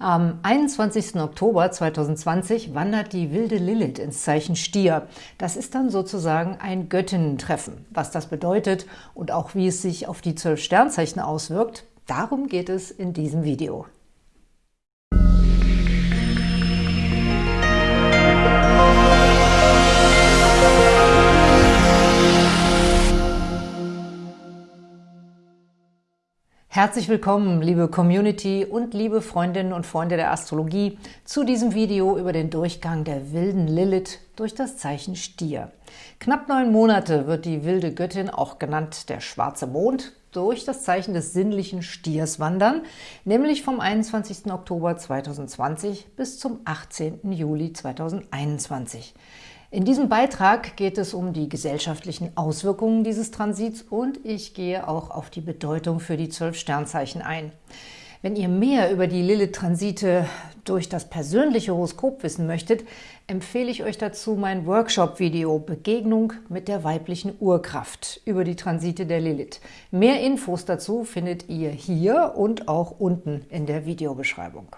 Am 21. Oktober 2020 wandert die wilde Lilith ins Zeichen Stier. Das ist dann sozusagen ein Göttinnentreffen. Was das bedeutet und auch wie es sich auf die zwölf Sternzeichen auswirkt, darum geht es in diesem Video. Herzlich willkommen, liebe Community und liebe Freundinnen und Freunde der Astrologie, zu diesem Video über den Durchgang der wilden Lilith durch das Zeichen Stier. Knapp neun Monate wird die wilde Göttin, auch genannt der schwarze Mond, durch das Zeichen des sinnlichen Stiers wandern, nämlich vom 21. Oktober 2020 bis zum 18. Juli 2021. In diesem Beitrag geht es um die gesellschaftlichen Auswirkungen dieses Transits und ich gehe auch auf die Bedeutung für die zwölf Sternzeichen ein. Wenn ihr mehr über die Lilith-Transite durch das persönliche Horoskop wissen möchtet, empfehle ich euch dazu mein Workshop-Video Begegnung mit der weiblichen Urkraft über die Transite der Lilith. Mehr Infos dazu findet ihr hier und auch unten in der Videobeschreibung.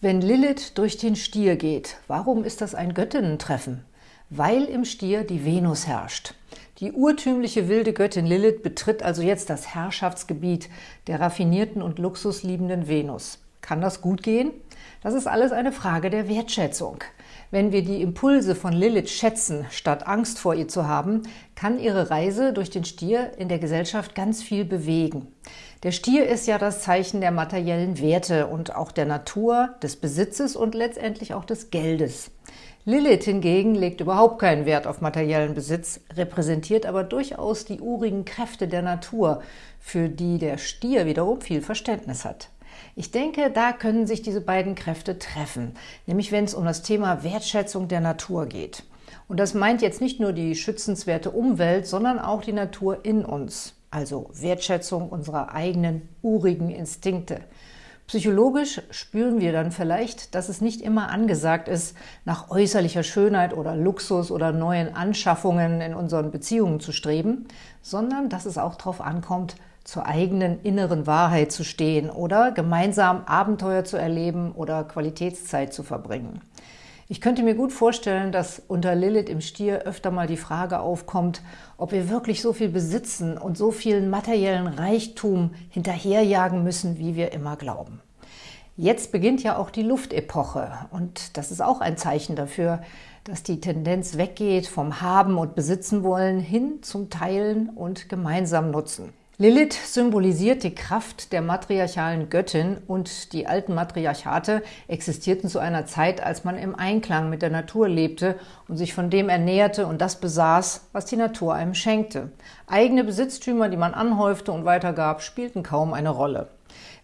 Wenn Lilith durch den Stier geht, warum ist das ein Göttinnentreffen? Weil im Stier die Venus herrscht. Die urtümliche wilde Göttin Lilith betritt also jetzt das Herrschaftsgebiet der raffinierten und luxusliebenden Venus. Kann das gut gehen? Das ist alles eine Frage der Wertschätzung. Wenn wir die Impulse von Lilith schätzen, statt Angst vor ihr zu haben, kann ihre Reise durch den Stier in der Gesellschaft ganz viel bewegen. Der Stier ist ja das Zeichen der materiellen Werte und auch der Natur, des Besitzes und letztendlich auch des Geldes. Lilith hingegen legt überhaupt keinen Wert auf materiellen Besitz, repräsentiert aber durchaus die urigen Kräfte der Natur, für die der Stier wiederum viel Verständnis hat. Ich denke, da können sich diese beiden Kräfte treffen, nämlich wenn es um das Thema Wertschätzung der Natur geht. Und das meint jetzt nicht nur die schützenswerte Umwelt, sondern auch die Natur in uns, also Wertschätzung unserer eigenen urigen Instinkte. Psychologisch spüren wir dann vielleicht, dass es nicht immer angesagt ist, nach äußerlicher Schönheit oder Luxus oder neuen Anschaffungen in unseren Beziehungen zu streben, sondern dass es auch darauf ankommt, zur eigenen inneren Wahrheit zu stehen oder gemeinsam Abenteuer zu erleben oder Qualitätszeit zu verbringen. Ich könnte mir gut vorstellen, dass unter Lilith im Stier öfter mal die Frage aufkommt, ob wir wirklich so viel besitzen und so viel materiellen Reichtum hinterherjagen müssen, wie wir immer glauben. Jetzt beginnt ja auch die Luftepoche und das ist auch ein Zeichen dafür, dass die Tendenz weggeht vom Haben und Besitzen wollen hin zum Teilen und gemeinsam Nutzen. Lilith symbolisiert die Kraft der matriarchalen Göttin und die alten Matriarchate existierten zu einer Zeit, als man im Einklang mit der Natur lebte und sich von dem ernährte und das besaß, was die Natur einem schenkte. Eigene Besitztümer, die man anhäufte und weitergab, spielten kaum eine Rolle.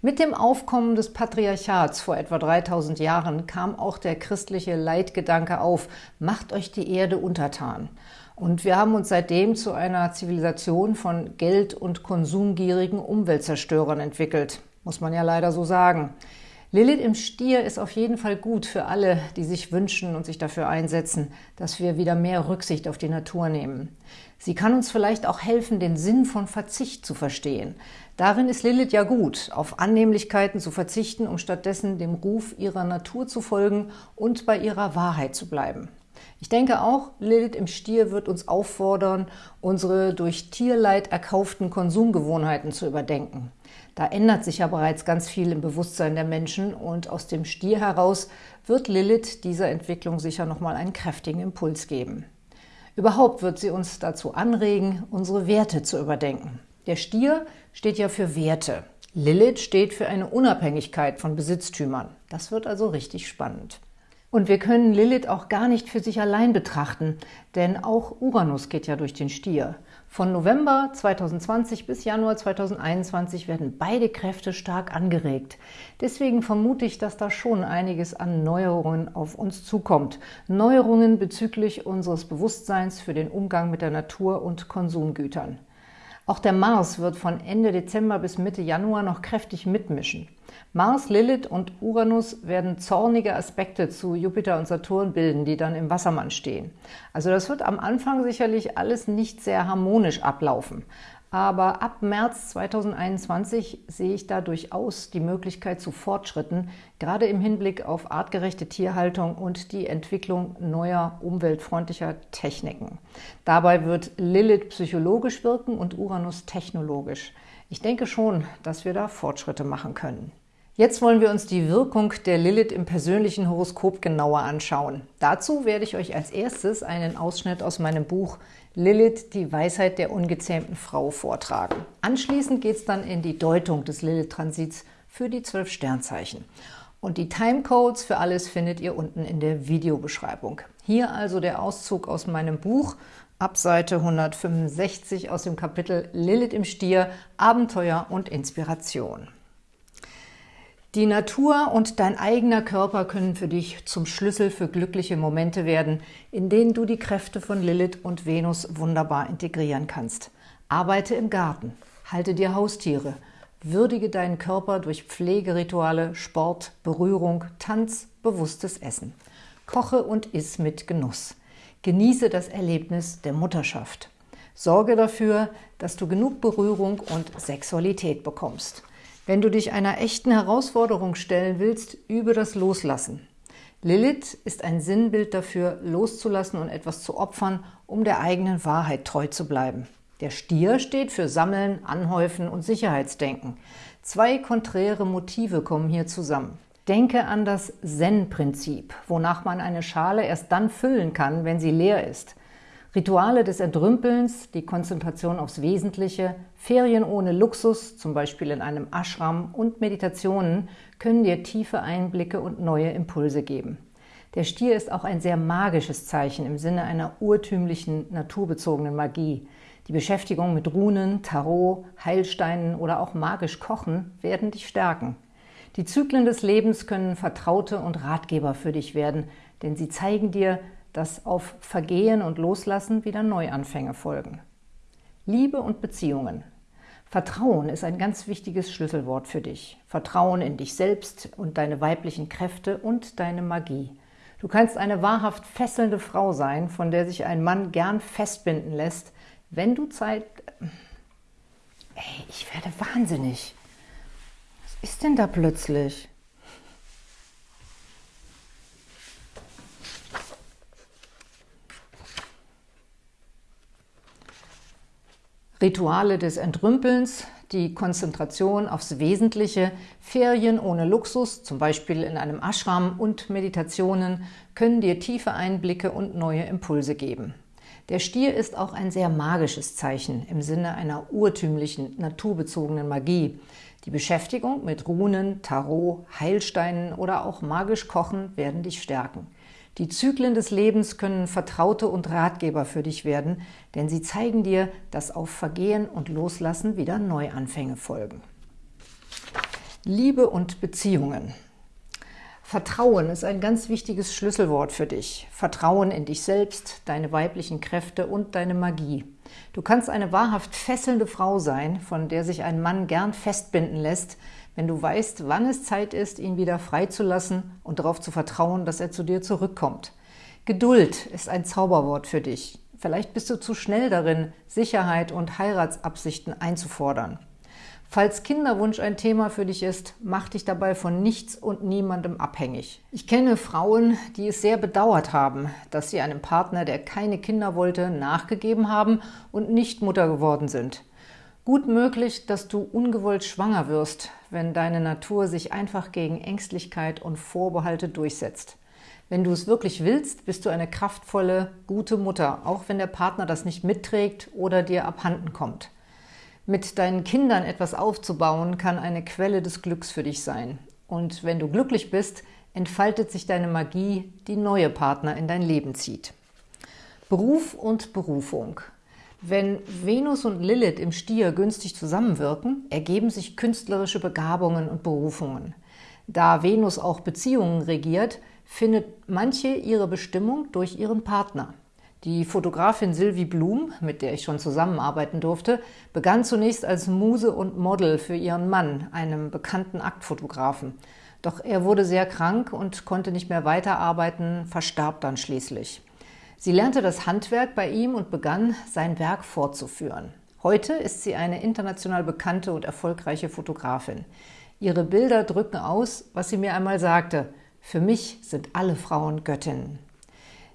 Mit dem Aufkommen des Patriarchats vor etwa 3000 Jahren kam auch der christliche Leitgedanke auf, macht euch die Erde untertan. Und wir haben uns seitdem zu einer Zivilisation von Geld- und konsumgierigen Umweltzerstörern entwickelt, muss man ja leider so sagen. Lilith im Stier ist auf jeden Fall gut für alle, die sich wünschen und sich dafür einsetzen, dass wir wieder mehr Rücksicht auf die Natur nehmen. Sie kann uns vielleicht auch helfen, den Sinn von Verzicht zu verstehen. Darin ist Lilith ja gut, auf Annehmlichkeiten zu verzichten, um stattdessen dem Ruf ihrer Natur zu folgen und bei ihrer Wahrheit zu bleiben. Ich denke auch, Lilith im Stier wird uns auffordern, unsere durch Tierleid erkauften Konsumgewohnheiten zu überdenken. Da ändert sich ja bereits ganz viel im Bewusstsein der Menschen und aus dem Stier heraus wird Lilith dieser Entwicklung sicher nochmal einen kräftigen Impuls geben. Überhaupt wird sie uns dazu anregen, unsere Werte zu überdenken. Der Stier steht ja für Werte. Lilith steht für eine Unabhängigkeit von Besitztümern. Das wird also richtig spannend. Und wir können Lilith auch gar nicht für sich allein betrachten, denn auch Uranus geht ja durch den Stier. Von November 2020 bis Januar 2021 werden beide Kräfte stark angeregt. Deswegen vermute ich, dass da schon einiges an Neuerungen auf uns zukommt. Neuerungen bezüglich unseres Bewusstseins für den Umgang mit der Natur und Konsumgütern. Auch der Mars wird von Ende Dezember bis Mitte Januar noch kräftig mitmischen. Mars, Lilith und Uranus werden zornige Aspekte zu Jupiter und Saturn bilden, die dann im Wassermann stehen. Also das wird am Anfang sicherlich alles nicht sehr harmonisch ablaufen. Aber ab März 2021 sehe ich da durchaus die Möglichkeit zu Fortschritten, gerade im Hinblick auf artgerechte Tierhaltung und die Entwicklung neuer umweltfreundlicher Techniken. Dabei wird Lilith psychologisch wirken und Uranus technologisch. Ich denke schon, dass wir da Fortschritte machen können. Jetzt wollen wir uns die Wirkung der Lilith im persönlichen Horoskop genauer anschauen. Dazu werde ich euch als erstes einen Ausschnitt aus meinem Buch Lilith, die Weisheit der ungezähmten Frau vortragen. Anschließend geht es dann in die Deutung des Lilith-Transits für die zwölf Sternzeichen. Und die Timecodes für alles findet ihr unten in der Videobeschreibung. Hier also der Auszug aus meinem Buch ab Seite 165 aus dem Kapitel Lilith im Stier, Abenteuer und Inspiration. Die Natur und dein eigener Körper können für dich zum Schlüssel für glückliche Momente werden, in denen du die Kräfte von Lilith und Venus wunderbar integrieren kannst. Arbeite im Garten, halte dir Haustiere, würdige deinen Körper durch Pflegerituale, Sport, Berührung, Tanz, bewusstes Essen. Koche und iss mit Genuss. Genieße das Erlebnis der Mutterschaft. Sorge dafür, dass du genug Berührung und Sexualität bekommst. Wenn du dich einer echten Herausforderung stellen willst, übe das Loslassen. Lilith ist ein Sinnbild dafür, loszulassen und etwas zu opfern, um der eigenen Wahrheit treu zu bleiben. Der Stier steht für Sammeln, Anhäufen und Sicherheitsdenken. Zwei konträre Motive kommen hier zusammen. Denke an das Zen-Prinzip, wonach man eine Schale erst dann füllen kann, wenn sie leer ist – Rituale des Entrümpelns, die Konzentration aufs Wesentliche, Ferien ohne Luxus, zum Beispiel in einem Ashram und Meditationen können dir tiefe Einblicke und neue Impulse geben. Der Stier ist auch ein sehr magisches Zeichen im Sinne einer urtümlichen, naturbezogenen Magie. Die Beschäftigung mit Runen, Tarot, Heilsteinen oder auch magisch Kochen werden dich stärken. Die Zyklen des Lebens können Vertraute und Ratgeber für dich werden, denn sie zeigen dir, dass auf Vergehen und Loslassen wieder Neuanfänge folgen. Liebe und Beziehungen. Vertrauen ist ein ganz wichtiges Schlüsselwort für dich. Vertrauen in dich selbst und deine weiblichen Kräfte und deine Magie. Du kannst eine wahrhaft fesselnde Frau sein, von der sich ein Mann gern festbinden lässt, wenn du Zeit... Ey, ich werde wahnsinnig. Was ist denn da plötzlich? Rituale des Entrümpelns, die Konzentration aufs Wesentliche, Ferien ohne Luxus, zum Beispiel in einem Ashram und Meditationen, können dir tiefe Einblicke und neue Impulse geben. Der Stier ist auch ein sehr magisches Zeichen im Sinne einer urtümlichen, naturbezogenen Magie. Die Beschäftigung mit Runen, Tarot, Heilsteinen oder auch magisch Kochen werden dich stärken. Die Zyklen des Lebens können Vertraute und Ratgeber für dich werden, denn sie zeigen dir, dass auf Vergehen und Loslassen wieder Neuanfänge folgen. Liebe und Beziehungen Vertrauen ist ein ganz wichtiges Schlüsselwort für dich. Vertrauen in dich selbst, deine weiblichen Kräfte und deine Magie. Du kannst eine wahrhaft fesselnde Frau sein, von der sich ein Mann gern festbinden lässt, wenn du weißt, wann es Zeit ist, ihn wieder freizulassen und darauf zu vertrauen, dass er zu dir zurückkommt. Geduld ist ein Zauberwort für dich. Vielleicht bist du zu schnell darin, Sicherheit und Heiratsabsichten einzufordern. Falls Kinderwunsch ein Thema für dich ist, mach dich dabei von nichts und niemandem abhängig. Ich kenne Frauen, die es sehr bedauert haben, dass sie einem Partner, der keine Kinder wollte, nachgegeben haben und nicht Mutter geworden sind. Gut möglich, dass du ungewollt schwanger wirst, wenn deine Natur sich einfach gegen Ängstlichkeit und Vorbehalte durchsetzt. Wenn du es wirklich willst, bist du eine kraftvolle, gute Mutter, auch wenn der Partner das nicht mitträgt oder dir abhanden kommt. Mit deinen Kindern etwas aufzubauen, kann eine Quelle des Glücks für dich sein. Und wenn du glücklich bist, entfaltet sich deine Magie, die neue Partner in dein Leben zieht. Beruf und Berufung – wenn Venus und Lilith im Stier günstig zusammenwirken, ergeben sich künstlerische Begabungen und Berufungen. Da Venus auch Beziehungen regiert, findet manche ihre Bestimmung durch ihren Partner. Die Fotografin Sylvie Blum, mit der ich schon zusammenarbeiten durfte, begann zunächst als Muse und Model für ihren Mann, einem bekannten Aktfotografen. Doch er wurde sehr krank und konnte nicht mehr weiterarbeiten, verstarb dann schließlich. Sie lernte das Handwerk bei ihm und begann, sein Werk fortzuführen. Heute ist sie eine international bekannte und erfolgreiche Fotografin. Ihre Bilder drücken aus, was sie mir einmal sagte, für mich sind alle Frauen Göttinnen.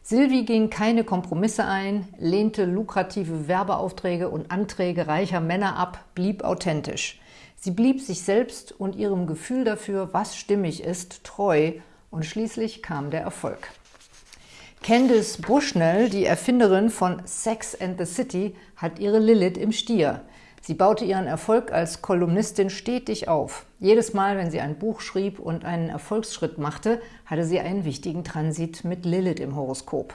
Silvi ging keine Kompromisse ein, lehnte lukrative Werbeaufträge und Anträge reicher Männer ab, blieb authentisch. Sie blieb sich selbst und ihrem Gefühl dafür, was stimmig ist, treu und schließlich kam der Erfolg. Candice Bushnell, die Erfinderin von Sex and the City, hat ihre Lilith im Stier. Sie baute ihren Erfolg als Kolumnistin stetig auf. Jedes Mal, wenn sie ein Buch schrieb und einen Erfolgsschritt machte, hatte sie einen wichtigen Transit mit Lilith im Horoskop.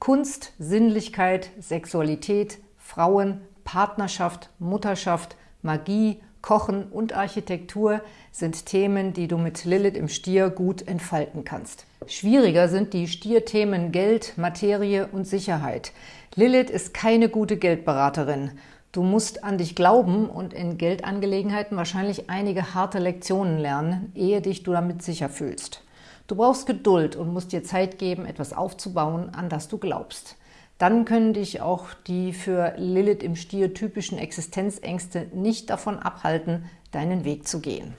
Kunst, Sinnlichkeit, Sexualität, Frauen, Partnerschaft, Mutterschaft, Magie, Kochen und Architektur sind Themen, die du mit Lilith im Stier gut entfalten kannst. Schwieriger sind die Stierthemen Geld, Materie und Sicherheit. Lilith ist keine gute Geldberaterin. Du musst an dich glauben und in Geldangelegenheiten wahrscheinlich einige harte Lektionen lernen, ehe dich du damit sicher fühlst. Du brauchst Geduld und musst dir Zeit geben, etwas aufzubauen, an das du glaubst. Dann können dich auch die für Lilith im Stier typischen Existenzängste nicht davon abhalten, deinen Weg zu gehen.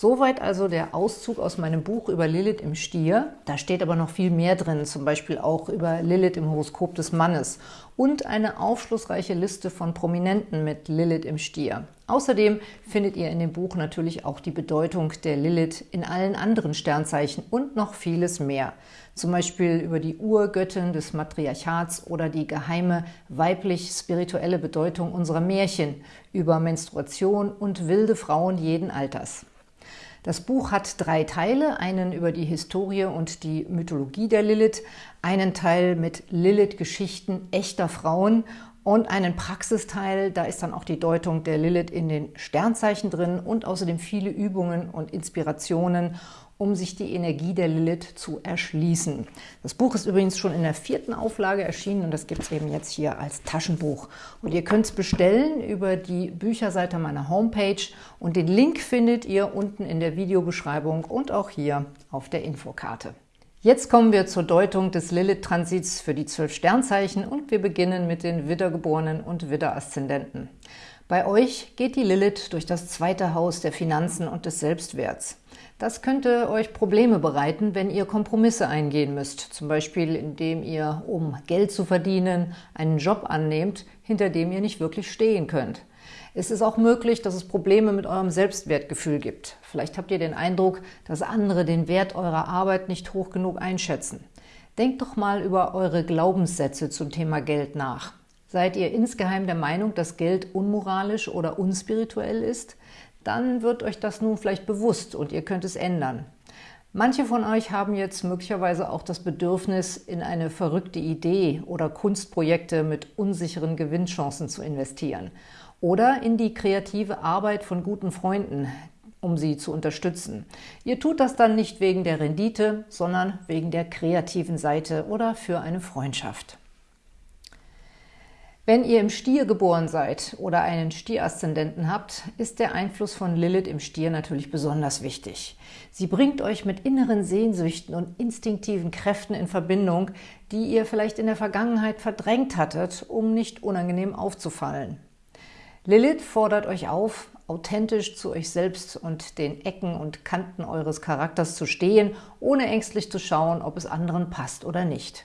Soweit also der Auszug aus meinem Buch über Lilith im Stier. Da steht aber noch viel mehr drin, zum Beispiel auch über Lilith im Horoskop des Mannes und eine aufschlussreiche Liste von Prominenten mit Lilith im Stier. Außerdem findet ihr in dem Buch natürlich auch die Bedeutung der Lilith in allen anderen Sternzeichen und noch vieles mehr. Zum Beispiel über die Urgöttin des Matriarchats oder die geheime weiblich-spirituelle Bedeutung unserer Märchen, über Menstruation und wilde Frauen jeden Alters. Das Buch hat drei Teile, einen über die Historie und die Mythologie der Lilith, einen Teil mit Lilith-Geschichten echter Frauen und einen Praxisteil, da ist dann auch die Deutung der Lilith in den Sternzeichen drin und außerdem viele Übungen und Inspirationen um sich die Energie der Lilith zu erschließen. Das Buch ist übrigens schon in der vierten Auflage erschienen und das gibt es eben jetzt hier als Taschenbuch. Und ihr könnt es bestellen über die Bücherseite meiner Homepage und den Link findet ihr unten in der Videobeschreibung und auch hier auf der Infokarte. Jetzt kommen wir zur Deutung des Lilith-Transits für die zwölf Sternzeichen und wir beginnen mit den Widdergeborenen und Widder-Aszendenten. Bei euch geht die Lilith durch das zweite Haus der Finanzen und des Selbstwerts. Das könnte euch Probleme bereiten, wenn ihr Kompromisse eingehen müsst, zum Beispiel indem ihr, um Geld zu verdienen, einen Job annehmt, hinter dem ihr nicht wirklich stehen könnt. Es ist auch möglich, dass es Probleme mit eurem Selbstwertgefühl gibt. Vielleicht habt ihr den Eindruck, dass andere den Wert eurer Arbeit nicht hoch genug einschätzen. Denkt doch mal über eure Glaubenssätze zum Thema Geld nach. Seid ihr insgeheim der Meinung, dass Geld unmoralisch oder unspirituell ist? Dann wird euch das nun vielleicht bewusst und ihr könnt es ändern. Manche von euch haben jetzt möglicherweise auch das Bedürfnis, in eine verrückte Idee oder Kunstprojekte mit unsicheren Gewinnchancen zu investieren oder in die kreative Arbeit von guten Freunden, um sie zu unterstützen. Ihr tut das dann nicht wegen der Rendite, sondern wegen der kreativen Seite oder für eine Freundschaft. Wenn ihr im Stier geboren seid oder einen Stieraszendenten habt, ist der Einfluss von Lilith im Stier natürlich besonders wichtig. Sie bringt euch mit inneren Sehnsüchten und instinktiven Kräften in Verbindung, die ihr vielleicht in der Vergangenheit verdrängt hattet, um nicht unangenehm aufzufallen. Lilith fordert euch auf, authentisch zu euch selbst und den Ecken und Kanten eures Charakters zu stehen, ohne ängstlich zu schauen, ob es anderen passt oder nicht.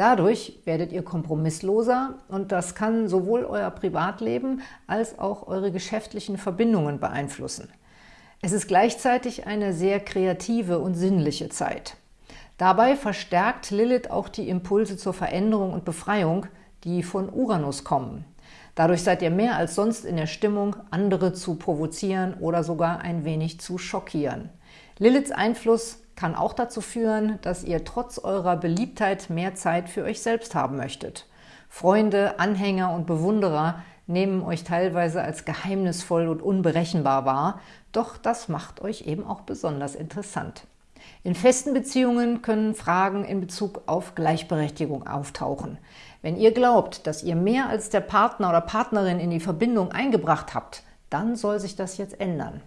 Dadurch werdet ihr kompromissloser und das kann sowohl euer Privatleben als auch eure geschäftlichen Verbindungen beeinflussen. Es ist gleichzeitig eine sehr kreative und sinnliche Zeit. Dabei verstärkt Lilith auch die Impulse zur Veränderung und Befreiung, die von Uranus kommen. Dadurch seid ihr mehr als sonst in der Stimmung, andere zu provozieren oder sogar ein wenig zu schockieren. Liliths Einfluss kann auch dazu führen, dass ihr trotz eurer Beliebtheit mehr Zeit für euch selbst haben möchtet. Freunde, Anhänger und Bewunderer nehmen euch teilweise als geheimnisvoll und unberechenbar wahr, doch das macht euch eben auch besonders interessant. In festen Beziehungen können Fragen in Bezug auf Gleichberechtigung auftauchen. Wenn ihr glaubt, dass ihr mehr als der Partner oder Partnerin in die Verbindung eingebracht habt, dann soll sich das jetzt ändern.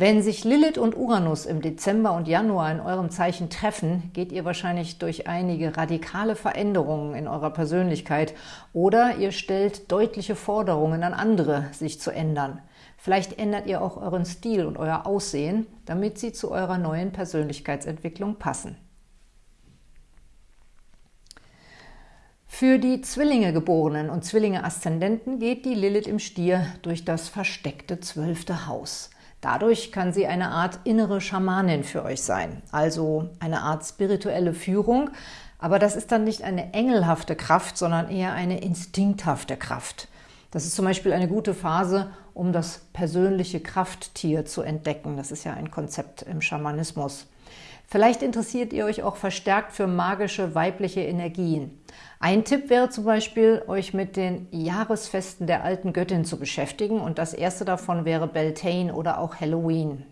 Wenn sich Lilith und Uranus im Dezember und Januar in eurem Zeichen treffen, geht ihr wahrscheinlich durch einige radikale Veränderungen in eurer Persönlichkeit oder ihr stellt deutliche Forderungen an andere, sich zu ändern. Vielleicht ändert ihr auch euren Stil und euer Aussehen, damit sie zu eurer neuen Persönlichkeitsentwicklung passen. Für die Zwillinge-Geborenen und Zwillinge-Aszendenten geht die Lilith im Stier durch das versteckte zwölfte Haus. Dadurch kann sie eine Art innere Schamanin für euch sein, also eine Art spirituelle Führung, aber das ist dann nicht eine engelhafte Kraft, sondern eher eine instinkthafte Kraft. Das ist zum Beispiel eine gute Phase, um das persönliche Krafttier zu entdecken. Das ist ja ein Konzept im Schamanismus. Vielleicht interessiert ihr euch auch verstärkt für magische weibliche Energien. Ein Tipp wäre zum Beispiel, euch mit den Jahresfesten der alten Göttin zu beschäftigen und das erste davon wäre Beltane oder auch Halloween.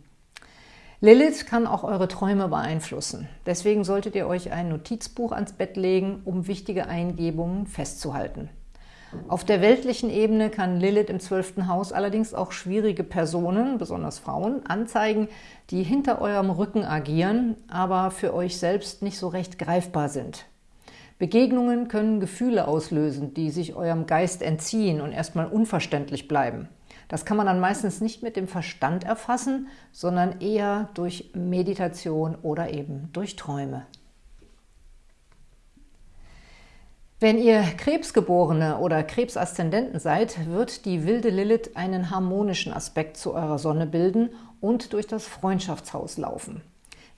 Lilith kann auch eure Träume beeinflussen. Deswegen solltet ihr euch ein Notizbuch ans Bett legen, um wichtige Eingebungen festzuhalten. Auf der weltlichen Ebene kann Lilith im zwölften Haus allerdings auch schwierige Personen, besonders Frauen, anzeigen, die hinter eurem Rücken agieren, aber für euch selbst nicht so recht greifbar sind. Begegnungen können Gefühle auslösen, die sich eurem Geist entziehen und erstmal unverständlich bleiben. Das kann man dann meistens nicht mit dem Verstand erfassen, sondern eher durch Meditation oder eben durch Träume. Wenn ihr Krebsgeborene oder Krebsaszendenten seid, wird die wilde Lilith einen harmonischen Aspekt zu eurer Sonne bilden und durch das Freundschaftshaus laufen.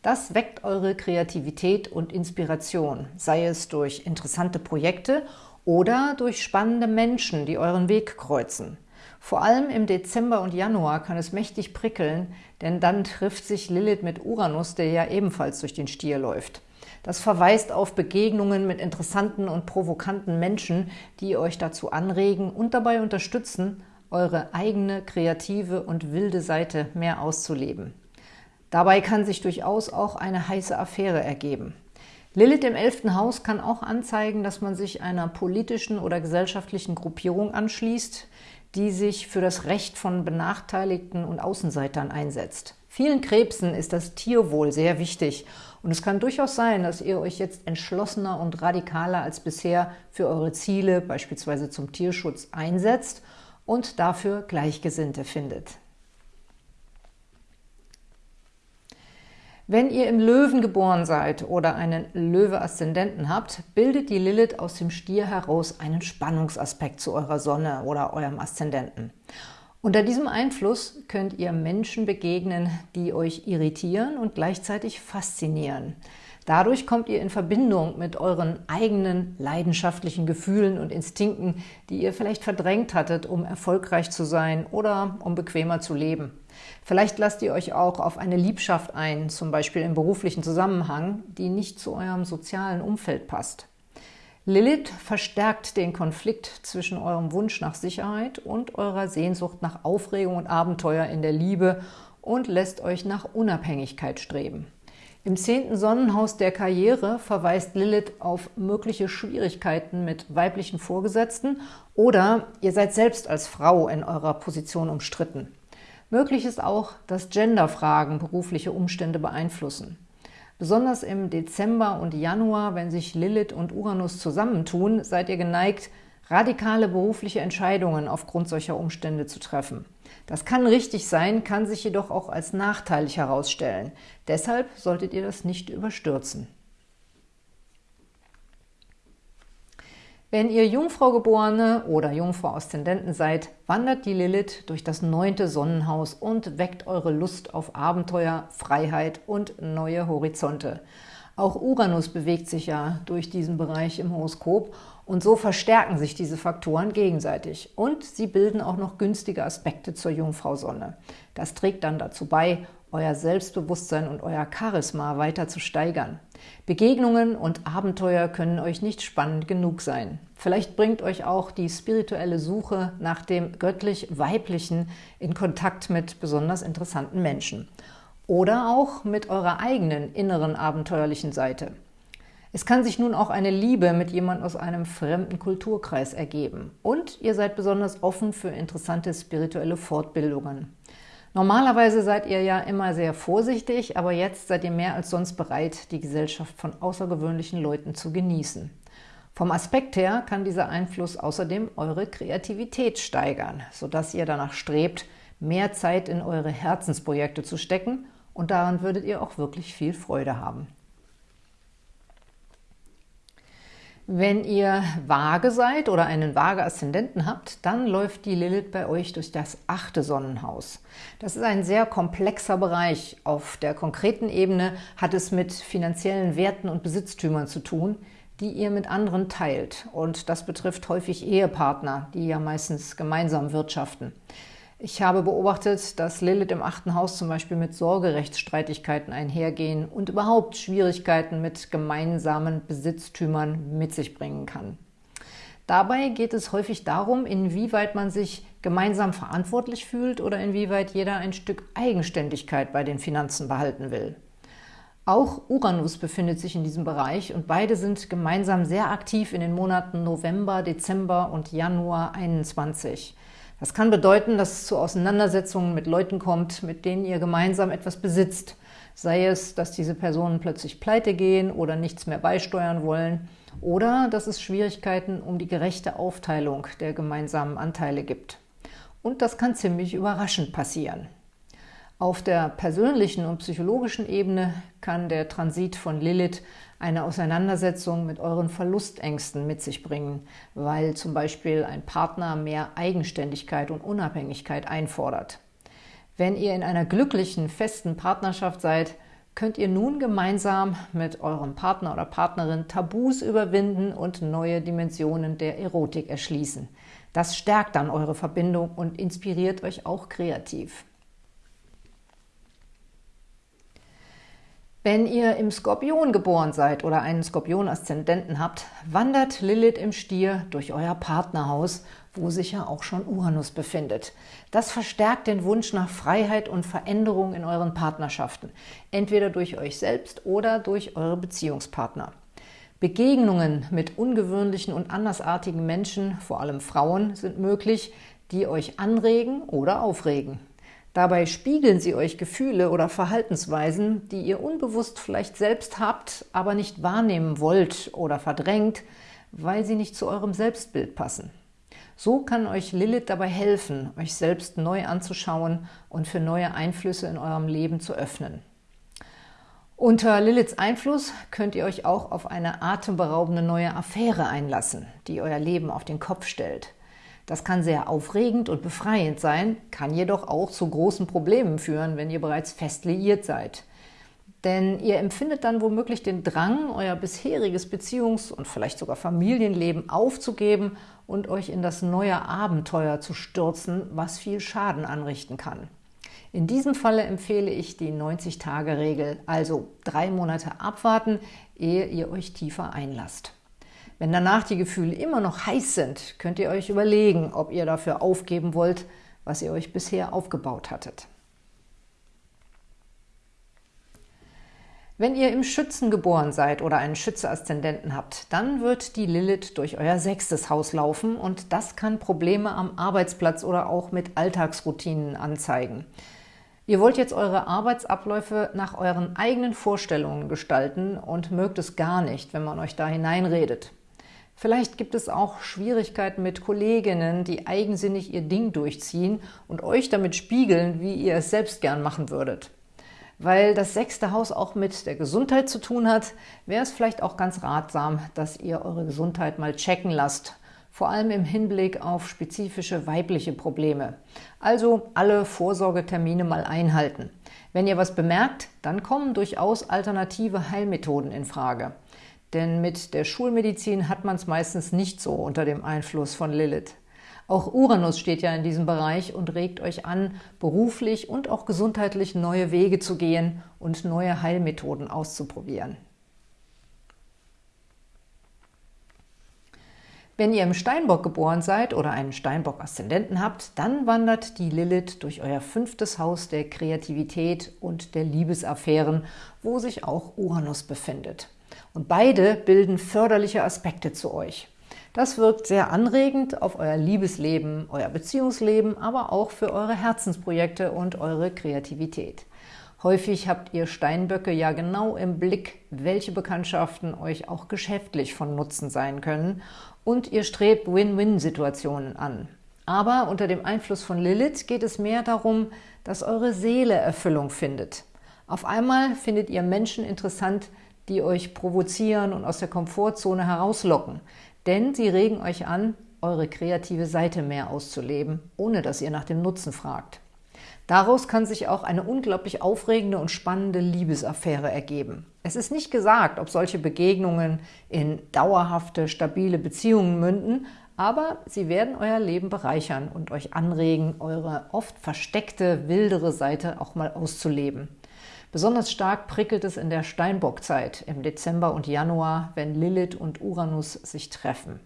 Das weckt eure Kreativität und Inspiration, sei es durch interessante Projekte oder durch spannende Menschen, die euren Weg kreuzen. Vor allem im Dezember und Januar kann es mächtig prickeln, denn dann trifft sich Lilith mit Uranus, der ja ebenfalls durch den Stier läuft. Das verweist auf Begegnungen mit interessanten und provokanten Menschen, die euch dazu anregen und dabei unterstützen, eure eigene kreative und wilde Seite mehr auszuleben. Dabei kann sich durchaus auch eine heiße Affäre ergeben. Lilith im 11. Haus kann auch anzeigen, dass man sich einer politischen oder gesellschaftlichen Gruppierung anschließt, die sich für das Recht von Benachteiligten und Außenseitern einsetzt. Vielen Krebsen ist das Tierwohl sehr wichtig und es kann durchaus sein, dass ihr euch jetzt entschlossener und radikaler als bisher für eure Ziele, beispielsweise zum Tierschutz, einsetzt und dafür Gleichgesinnte findet. Wenn ihr im Löwen geboren seid oder einen Löwe-Aszendenten habt, bildet die Lilith aus dem Stier heraus einen Spannungsaspekt zu eurer Sonne oder eurem Aszendenten. Unter diesem Einfluss könnt ihr Menschen begegnen, die euch irritieren und gleichzeitig faszinieren. Dadurch kommt ihr in Verbindung mit euren eigenen leidenschaftlichen Gefühlen und Instinkten, die ihr vielleicht verdrängt hattet, um erfolgreich zu sein oder um bequemer zu leben. Vielleicht lasst ihr euch auch auf eine Liebschaft ein, zum Beispiel im beruflichen Zusammenhang, die nicht zu eurem sozialen Umfeld passt. Lilith verstärkt den Konflikt zwischen eurem Wunsch nach Sicherheit und eurer Sehnsucht nach Aufregung und Abenteuer in der Liebe und lässt euch nach Unabhängigkeit streben. Im zehnten Sonnenhaus der Karriere verweist Lilith auf mögliche Schwierigkeiten mit weiblichen Vorgesetzten oder ihr seid selbst als Frau in eurer Position umstritten. Möglich ist auch, dass Genderfragen berufliche Umstände beeinflussen. Besonders im Dezember und Januar, wenn sich Lilith und Uranus zusammentun, seid ihr geneigt, radikale berufliche Entscheidungen aufgrund solcher Umstände zu treffen. Das kann richtig sein, kann sich jedoch auch als nachteilig herausstellen. Deshalb solltet ihr das nicht überstürzen. Wenn ihr Jungfrau-Geborene oder Jungfrau-Aszendenten seid, wandert die Lilith durch das neunte Sonnenhaus und weckt eure Lust auf Abenteuer, Freiheit und neue Horizonte. Auch Uranus bewegt sich ja durch diesen Bereich im Horoskop und so verstärken sich diese Faktoren gegenseitig. Und sie bilden auch noch günstige Aspekte zur Jungfrau-Sonne. Das trägt dann dazu bei, euer Selbstbewusstsein und euer Charisma weiter zu steigern. Begegnungen und Abenteuer können euch nicht spannend genug sein. Vielleicht bringt euch auch die spirituelle Suche nach dem göttlich-weiblichen in Kontakt mit besonders interessanten Menschen. Oder auch mit eurer eigenen inneren abenteuerlichen Seite. Es kann sich nun auch eine Liebe mit jemand aus einem fremden Kulturkreis ergeben. Und ihr seid besonders offen für interessante spirituelle Fortbildungen. Normalerweise seid ihr ja immer sehr vorsichtig, aber jetzt seid ihr mehr als sonst bereit, die Gesellschaft von außergewöhnlichen Leuten zu genießen. Vom Aspekt her kann dieser Einfluss außerdem eure Kreativität steigern, sodass ihr danach strebt, mehr Zeit in eure Herzensprojekte zu stecken und daran würdet ihr auch wirklich viel Freude haben. Wenn ihr vage seid oder einen vage Aszendenten habt, dann läuft die Lilith bei euch durch das achte Sonnenhaus. Das ist ein sehr komplexer Bereich. Auf der konkreten Ebene hat es mit finanziellen Werten und Besitztümern zu tun, die ihr mit anderen teilt. Und das betrifft häufig Ehepartner, die ja meistens gemeinsam wirtschaften. Ich habe beobachtet, dass Lilith im achten Haus zum Beispiel mit Sorgerechtsstreitigkeiten einhergehen und überhaupt Schwierigkeiten mit gemeinsamen Besitztümern mit sich bringen kann. Dabei geht es häufig darum, inwieweit man sich gemeinsam verantwortlich fühlt oder inwieweit jeder ein Stück Eigenständigkeit bei den Finanzen behalten will. Auch Uranus befindet sich in diesem Bereich und beide sind gemeinsam sehr aktiv in den Monaten November, Dezember und Januar 21. Das kann bedeuten, dass es zu Auseinandersetzungen mit Leuten kommt, mit denen ihr gemeinsam etwas besitzt. Sei es, dass diese Personen plötzlich pleite gehen oder nichts mehr beisteuern wollen oder dass es Schwierigkeiten um die gerechte Aufteilung der gemeinsamen Anteile gibt. Und das kann ziemlich überraschend passieren. Auf der persönlichen und psychologischen Ebene kann der Transit von Lilith eine Auseinandersetzung mit euren Verlustängsten mit sich bringen, weil zum Beispiel ein Partner mehr Eigenständigkeit und Unabhängigkeit einfordert. Wenn ihr in einer glücklichen, festen Partnerschaft seid, könnt ihr nun gemeinsam mit eurem Partner oder Partnerin Tabus überwinden und neue Dimensionen der Erotik erschließen. Das stärkt dann eure Verbindung und inspiriert euch auch kreativ. Wenn ihr im Skorpion geboren seid oder einen Skorpion-Aszendenten habt, wandert Lilith im Stier durch euer Partnerhaus, wo sich ja auch schon Uranus befindet. Das verstärkt den Wunsch nach Freiheit und Veränderung in euren Partnerschaften, entweder durch euch selbst oder durch eure Beziehungspartner. Begegnungen mit ungewöhnlichen und andersartigen Menschen, vor allem Frauen, sind möglich, die euch anregen oder aufregen. Dabei spiegeln sie euch Gefühle oder Verhaltensweisen, die ihr unbewusst vielleicht selbst habt, aber nicht wahrnehmen wollt oder verdrängt, weil sie nicht zu eurem Selbstbild passen. So kann euch Lilith dabei helfen, euch selbst neu anzuschauen und für neue Einflüsse in eurem Leben zu öffnen. Unter Liliths Einfluss könnt ihr euch auch auf eine atemberaubende neue Affäre einlassen, die euer Leben auf den Kopf stellt. Das kann sehr aufregend und befreiend sein, kann jedoch auch zu großen Problemen führen, wenn ihr bereits fest liiert seid. Denn ihr empfindet dann womöglich den Drang, euer bisheriges Beziehungs- und vielleicht sogar Familienleben aufzugeben und euch in das neue Abenteuer zu stürzen, was viel Schaden anrichten kann. In diesem Falle empfehle ich die 90-Tage-Regel, also drei Monate abwarten, ehe ihr euch tiefer einlasst. Wenn danach die Gefühle immer noch heiß sind, könnt ihr euch überlegen, ob ihr dafür aufgeben wollt, was ihr euch bisher aufgebaut hattet. Wenn ihr im Schützen geboren seid oder einen Schütze-Aszendenten habt, dann wird die Lilith durch euer sechstes Haus laufen und das kann Probleme am Arbeitsplatz oder auch mit Alltagsroutinen anzeigen. Ihr wollt jetzt eure Arbeitsabläufe nach euren eigenen Vorstellungen gestalten und mögt es gar nicht, wenn man euch da hineinredet. Vielleicht gibt es auch Schwierigkeiten mit Kolleginnen, die eigensinnig ihr Ding durchziehen und euch damit spiegeln, wie ihr es selbst gern machen würdet. Weil das sechste Haus auch mit der Gesundheit zu tun hat, wäre es vielleicht auch ganz ratsam, dass ihr eure Gesundheit mal checken lasst, vor allem im Hinblick auf spezifische weibliche Probleme. Also alle Vorsorgetermine mal einhalten. Wenn ihr was bemerkt, dann kommen durchaus alternative Heilmethoden in Frage. Denn mit der Schulmedizin hat man es meistens nicht so unter dem Einfluss von Lilith. Auch Uranus steht ja in diesem Bereich und regt euch an, beruflich und auch gesundheitlich neue Wege zu gehen und neue Heilmethoden auszuprobieren. Wenn ihr im Steinbock geboren seid oder einen Steinbock-Aszendenten habt, dann wandert die Lilith durch euer fünftes Haus der Kreativität und der Liebesaffären, wo sich auch Uranus befindet. Und beide bilden förderliche Aspekte zu euch. Das wirkt sehr anregend auf euer Liebesleben, euer Beziehungsleben, aber auch für eure Herzensprojekte und eure Kreativität. Häufig habt ihr Steinböcke ja genau im Blick, welche Bekanntschaften euch auch geschäftlich von Nutzen sein können und ihr strebt Win-Win-Situationen an. Aber unter dem Einfluss von Lilith geht es mehr darum, dass eure Seele Erfüllung findet. Auf einmal findet ihr Menschen interessant, die euch provozieren und aus der Komfortzone herauslocken. Denn sie regen euch an, eure kreative Seite mehr auszuleben, ohne dass ihr nach dem Nutzen fragt. Daraus kann sich auch eine unglaublich aufregende und spannende Liebesaffäre ergeben. Es ist nicht gesagt, ob solche Begegnungen in dauerhafte, stabile Beziehungen münden, aber sie werden euer Leben bereichern und euch anregen, eure oft versteckte, wildere Seite auch mal auszuleben. Besonders stark prickelt es in der Steinbockzeit im Dezember und Januar, wenn Lilith und Uranus sich treffen.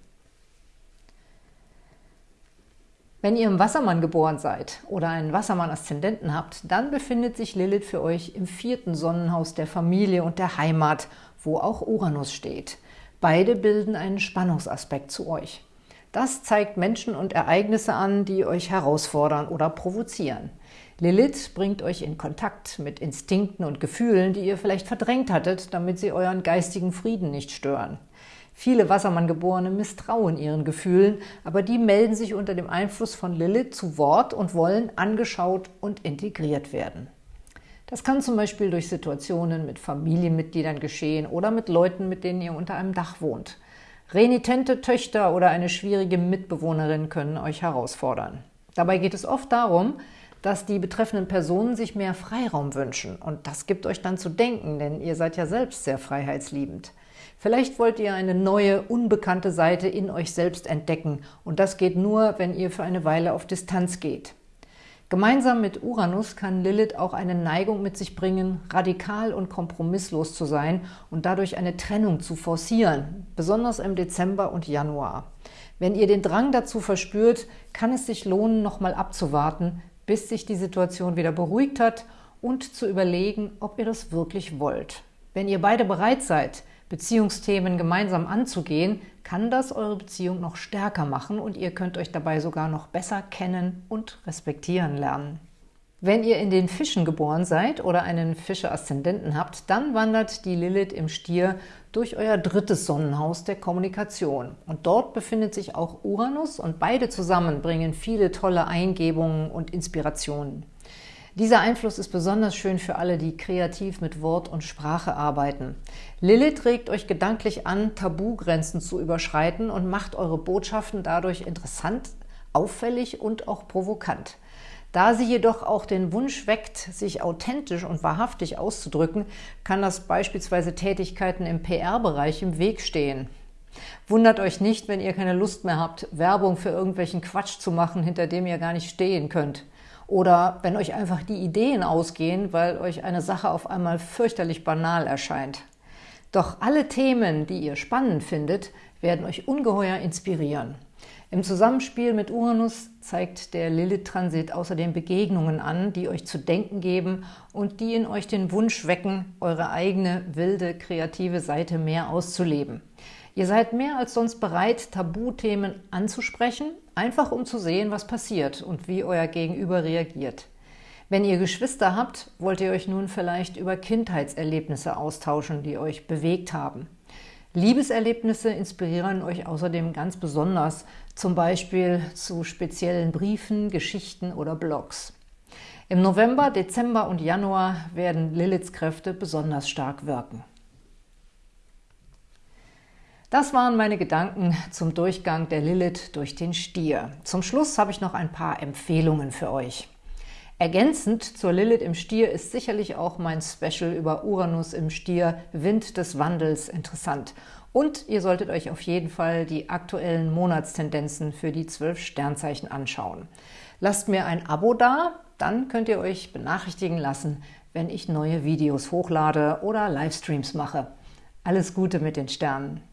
Wenn ihr im Wassermann geboren seid oder einen Wassermann-Aszendenten habt, dann befindet sich Lilith für euch im vierten Sonnenhaus der Familie und der Heimat, wo auch Uranus steht. Beide bilden einen Spannungsaspekt zu euch. Das zeigt Menschen und Ereignisse an, die euch herausfordern oder provozieren. Lilith bringt euch in Kontakt mit Instinkten und Gefühlen, die ihr vielleicht verdrängt hattet, damit sie euren geistigen Frieden nicht stören. Viele Wassermanngeborene misstrauen ihren Gefühlen, aber die melden sich unter dem Einfluss von Lilith zu Wort und wollen angeschaut und integriert werden. Das kann zum Beispiel durch Situationen mit Familienmitgliedern geschehen oder mit Leuten, mit denen ihr unter einem Dach wohnt. Renitente Töchter oder eine schwierige Mitbewohnerin können euch herausfordern. Dabei geht es oft darum, dass die betreffenden Personen sich mehr Freiraum wünschen. Und das gibt euch dann zu denken, denn ihr seid ja selbst sehr freiheitsliebend. Vielleicht wollt ihr eine neue, unbekannte Seite in euch selbst entdecken. Und das geht nur, wenn ihr für eine Weile auf Distanz geht. Gemeinsam mit Uranus kann Lilith auch eine Neigung mit sich bringen, radikal und kompromisslos zu sein und dadurch eine Trennung zu forcieren, besonders im Dezember und Januar. Wenn ihr den Drang dazu verspürt, kann es sich lohnen, nochmal abzuwarten, bis sich die Situation wieder beruhigt hat und zu überlegen, ob ihr das wirklich wollt. Wenn ihr beide bereit seid, Beziehungsthemen gemeinsam anzugehen, kann das eure Beziehung noch stärker machen und ihr könnt euch dabei sogar noch besser kennen und respektieren lernen. Wenn ihr in den Fischen geboren seid oder einen Fische-Aszendenten habt, dann wandert die Lilith im Stier durch euer drittes Sonnenhaus der Kommunikation. Und dort befindet sich auch Uranus und beide zusammen bringen viele tolle Eingebungen und Inspirationen. Dieser Einfluss ist besonders schön für alle, die kreativ mit Wort und Sprache arbeiten. Lilith regt euch gedanklich an, Tabugrenzen zu überschreiten und macht eure Botschaften dadurch interessant, auffällig und auch provokant. Da sie jedoch auch den Wunsch weckt, sich authentisch und wahrhaftig auszudrücken, kann das beispielsweise Tätigkeiten im PR-Bereich im Weg stehen. Wundert euch nicht, wenn ihr keine Lust mehr habt, Werbung für irgendwelchen Quatsch zu machen, hinter dem ihr gar nicht stehen könnt. Oder wenn euch einfach die Ideen ausgehen, weil euch eine Sache auf einmal fürchterlich banal erscheint. Doch alle Themen, die ihr spannend findet, werden euch ungeheuer inspirieren. Im Zusammenspiel mit Uranus zeigt der Lilith-Transit außerdem Begegnungen an, die euch zu denken geben und die in euch den Wunsch wecken, eure eigene, wilde, kreative Seite mehr auszuleben. Ihr seid mehr als sonst bereit, Tabuthemen anzusprechen, einfach um zu sehen, was passiert und wie euer Gegenüber reagiert. Wenn ihr Geschwister habt, wollt ihr euch nun vielleicht über Kindheitserlebnisse austauschen, die euch bewegt haben. Liebeserlebnisse inspirieren euch außerdem ganz besonders, zum Beispiel zu speziellen Briefen, Geschichten oder Blogs. Im November, Dezember und Januar werden Liliths Kräfte besonders stark wirken. Das waren meine Gedanken zum Durchgang der Lilith durch den Stier. Zum Schluss habe ich noch ein paar Empfehlungen für euch. Ergänzend zur Lilith im Stier ist sicherlich auch mein Special über Uranus im Stier, Wind des Wandels, interessant. Und ihr solltet euch auf jeden Fall die aktuellen Monatstendenzen für die zwölf Sternzeichen anschauen. Lasst mir ein Abo da, dann könnt ihr euch benachrichtigen lassen, wenn ich neue Videos hochlade oder Livestreams mache. Alles Gute mit den Sternen!